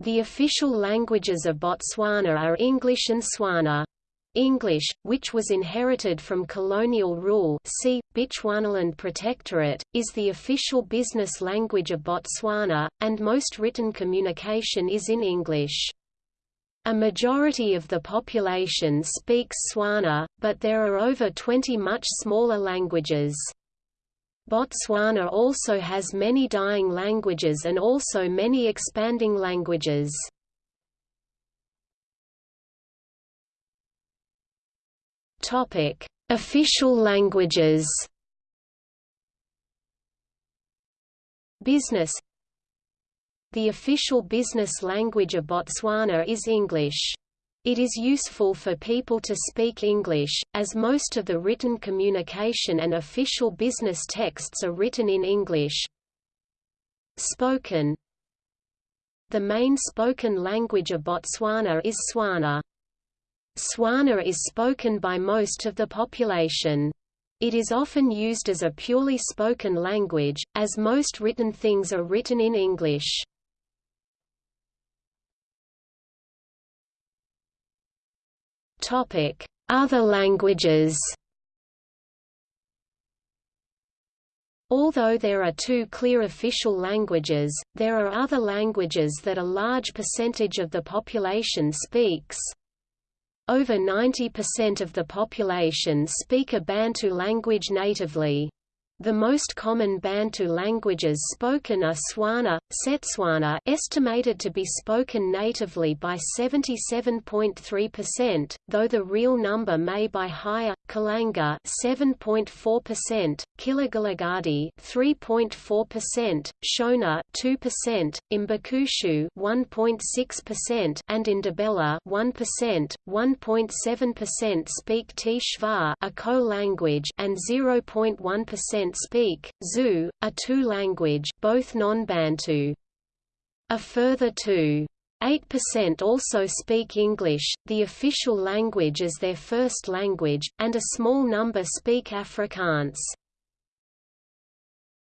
The official languages of Botswana are English and Tswana. English, which was inherited from colonial rule see, Bechuanaland Protectorate, is the official business language of Botswana, and most written communication is in English. A majority of the population speaks Tswana, but there are over 20 much smaller languages. Botswana also has many dying languages and also many expanding languages. Topic: Official languages. Business The official business language of Botswana is English. It is useful for people to speak English, as most of the written communication and official business texts are written in English. Spoken The main spoken language of Botswana is Tswana. Tswana is spoken by most of the population. It is often used as a purely spoken language, as most written things are written in English. Other languages Although there are two clear official languages, there are other languages that a large percentage of the population speaks. Over 90% of the population speak a Bantu language natively. The most common Bantu languages spoken are Tswana, Setswana estimated to be spoken natively by 77.3%, though the real number may be higher, Kalanga 7.4%, Kgalagadi 3.4%, Shona 2%, Mbukushu 1.6% and Ndebele 1%, 1.7% speak Tshwa a Khoe language and 0.1% speak, Zulu, a two-language both non-Bantu. A further 2.8% also speak English, the official language as their first language, and a small number speak Afrikaans.